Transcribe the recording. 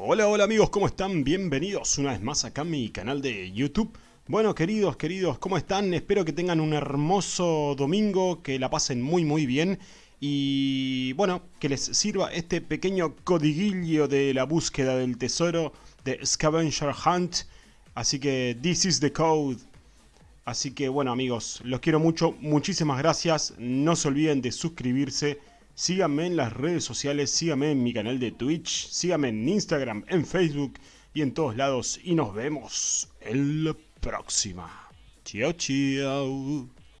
Hola, hola amigos, ¿cómo están? Bienvenidos una vez más acá a mi canal de YouTube. Bueno, queridos, queridos, ¿cómo están? Espero que tengan un hermoso domingo, que la pasen muy, muy bien. Y bueno, que les sirva este pequeño codiguillo de la búsqueda del tesoro de Scavenger Hunt. Así que, this is the code. Así que bueno amigos, los quiero mucho, muchísimas gracias. No se olviden de suscribirse Síganme en las redes sociales, síganme en mi canal de Twitch, síganme en Instagram, en Facebook y en todos lados. Y nos vemos en la próxima. Chao, chao.